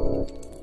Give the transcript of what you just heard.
out.